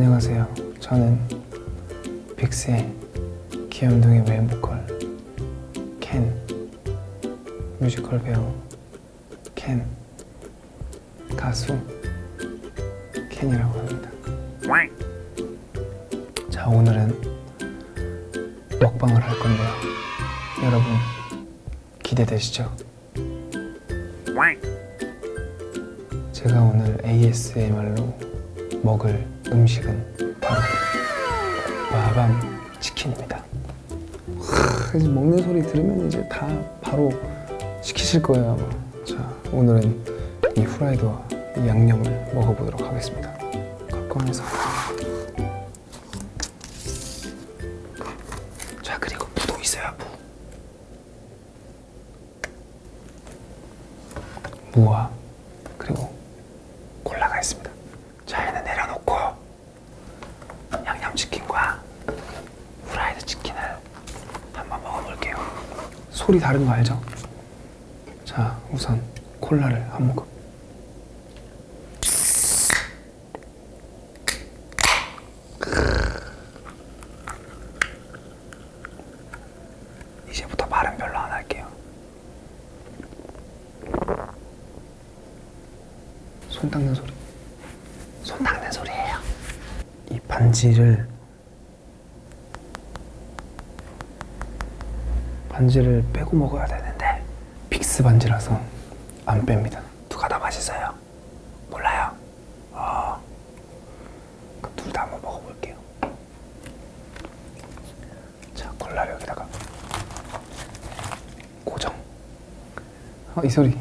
안녕하세요. 저는 빅스의 귀염둥이 메인 보컬 켄 뮤지컬 배우 켄 가수 켄이라고 합니다. 자 오늘은 먹방을 할 건데요. 여러분 기대되시죠? 제가 오늘 ASMR로 먹을 음식은 바로 마밤 치킨입니다. 하, 이제 먹는 소리 들으면 이제 다 바로 시키실 거예요. 아마. 자, 오늘은 이 후라이드와 이 양념을 먹어보도록 하겠습니다. 무. 무와 그리고 콜라가 있습니다. 자, 얘는 내려놓고 양념치킨과 후라이드 치킨을 한번 먹어볼게요. 소리 다른 거 알죠? 자, 우선 콜라를 한 모금. 이제부터 말은 별로 안 할게요. 손 닦는 소리. 손 닦는 소리예요. 이 반지를 반지를 빼고 먹어야 되는데 빅스 반지라서 안 뺍니다. 누가 더 맛있어요? 몰라요. 어. 그럼 둘 다 한번 먹어볼게요. 자, 콜라를 여기다가 고정. 어, 이 소리.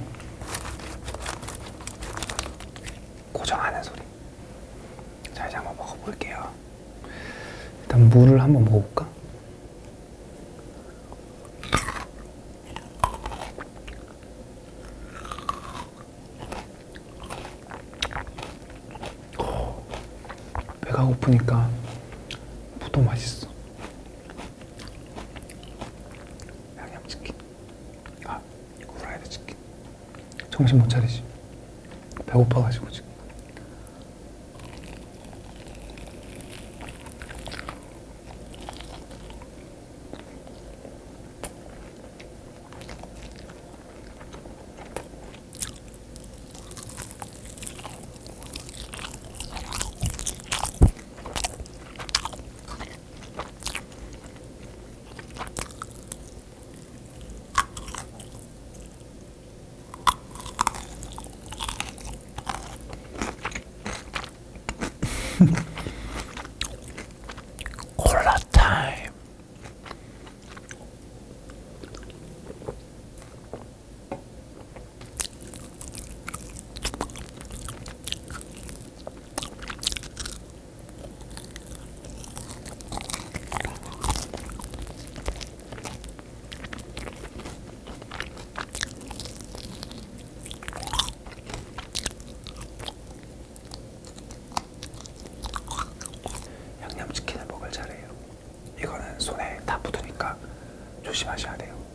고정하는 소리. 자, 이제 한번 먹어볼게요. 일단 물을 한번 먹어볼까? 어, 고프니까 무도 맛있어. 양념치킨. 아, 후라이드 치킨. 정신 못 차리지. 배고파가지고 지금. 콜라 타임. 양념치킨을 먹을 차례예요. 이거는 손에 다 묻으니까 조심하셔야 돼요.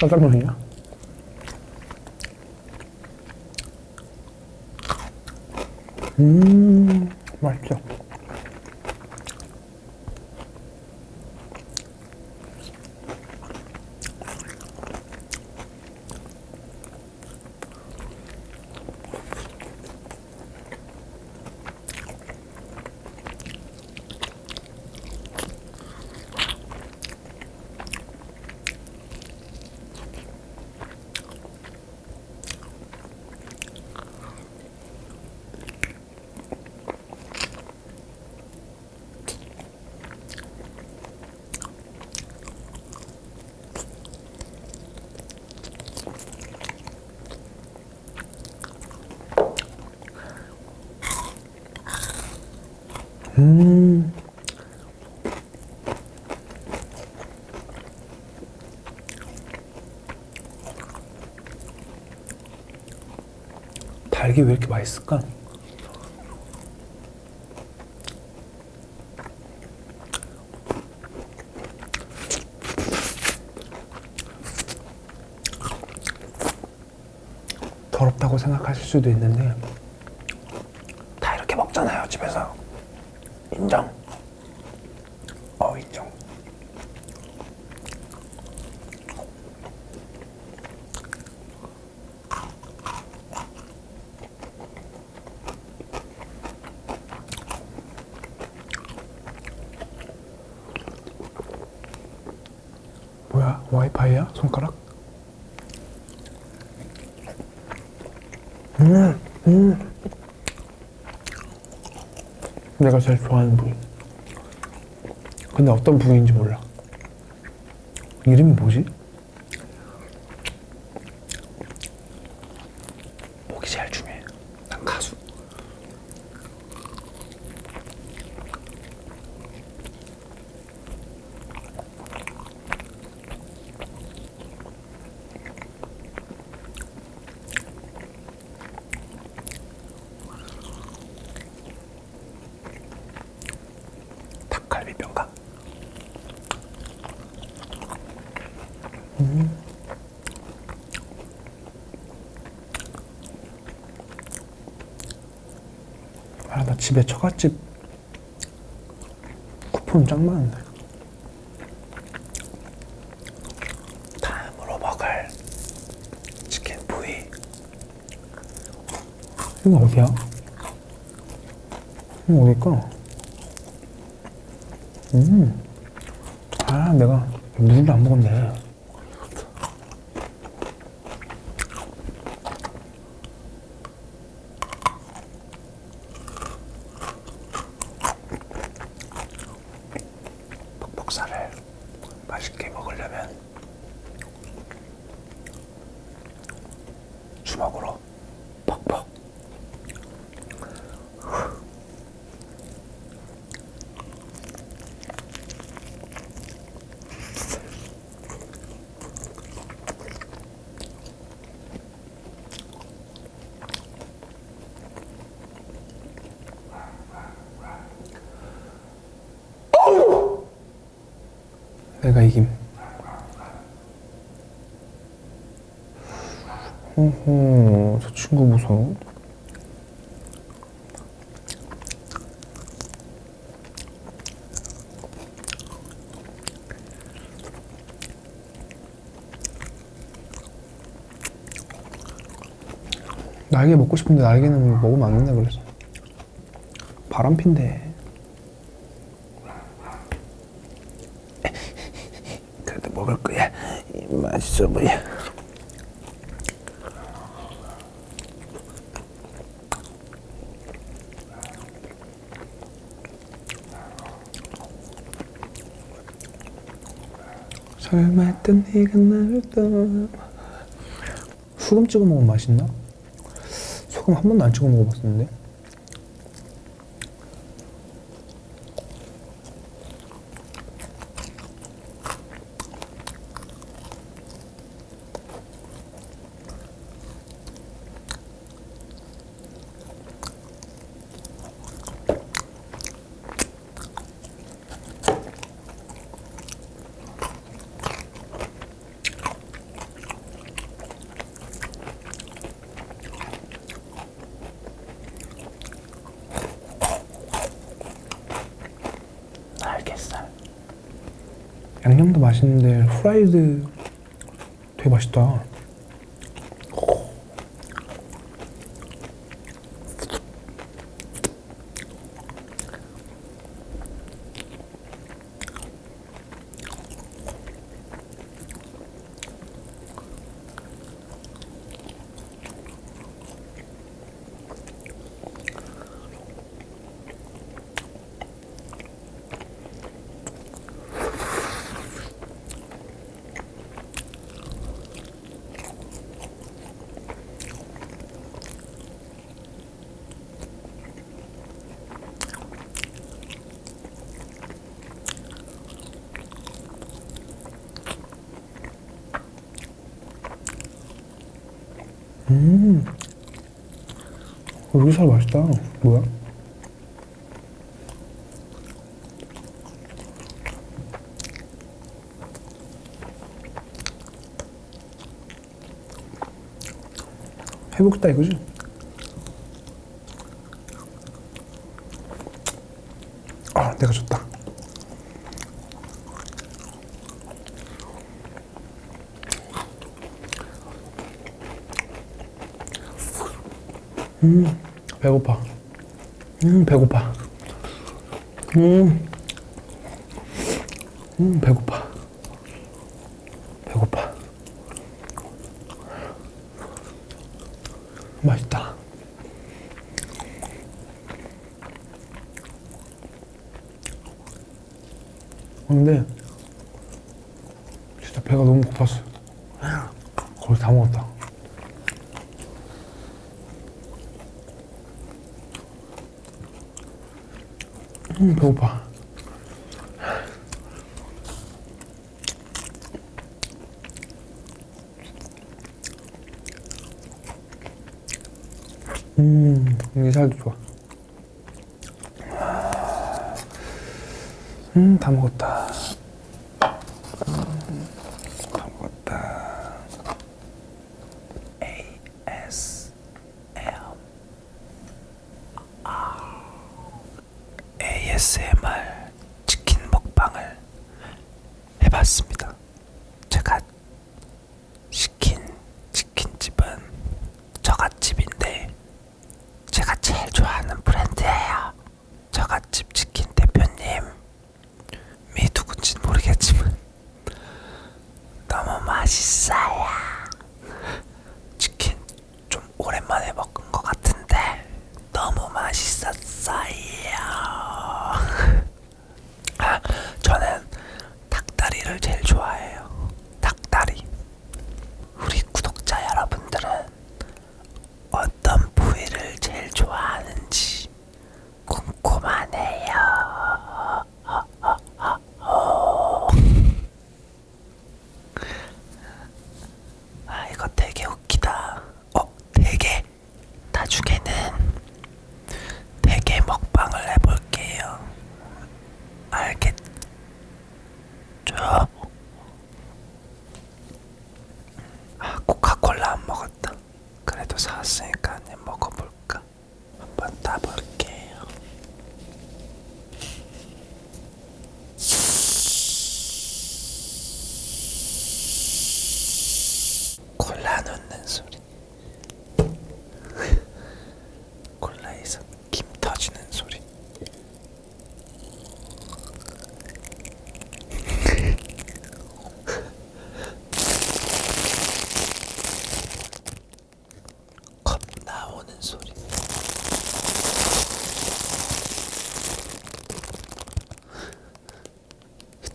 짜장면이야? 음, 맛있어. 음. 달기 왜 이렇게 맛있을까? 더럽다고 생각하실 수도 있는데 다 이렇게 먹잖아요 집에서 인정 어 인정 뭐야 와이파이야 손가락? 음, 음. 내가 제일 좋아하는 부위. 근데 어떤 부위인지 몰라. 이름이 뭐지? 목이 제일 중요해. 난 가수. 닭갈비뼈인가? 음. 아, 나 집에 처갓집 쿠폰 짱 많은데. 다음으로 먹을 치킨 부위. 이거 어디야? 이거 어딜까? 음. 아, 내가 물을 안 먹었네. 퍽퍽살을 맛있게 먹으려면 주먹으로 퍽퍽. 내가 이김. 호호, 저 친구 무서워. 날개 먹고 싶은데 날개는 먹으면 안 된다 그래서 바람핀데 먹을 거야. 맛있어 보여. 설마 했던 네가 나를 떠나 소금 찍어 먹으면 맛있나? 소금 한 번도 안 찍어 먹어봤었는데 알겠어. 양념도 맛있는데 후라이드 되게 맛있다. 음. 어, 여기살 맛있다. 뭐야? 해먹겠다 이거지? 아, 내가 줬다. 음 배고파. 음 배고파. 음, 음 배고파. 배고파. 맛있다. 근데 진짜 배가 너무 고팠어 거의 다 먹었다. 배고파. 음이 살도 좋아. 음다 먹었다. 좋아하는 브랜드예요. 저같이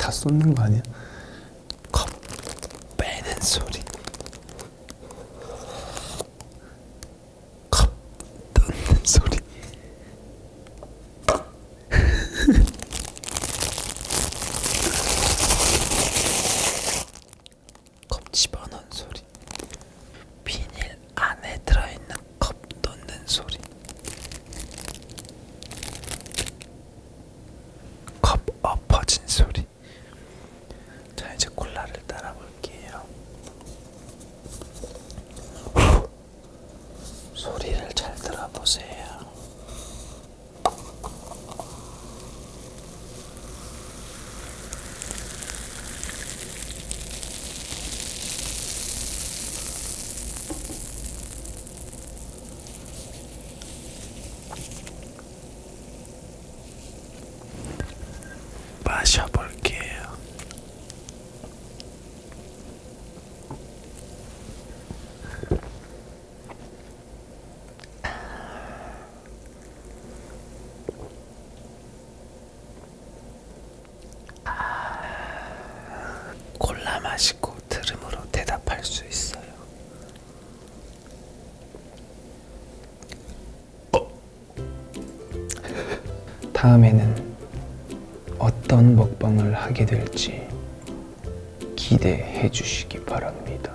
다 쏟는 거 아니야? 컵 빼는 소리 다음에는 어떤 먹방을 하게 될지 기대해 주시기 바랍니다.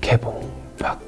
개봉 박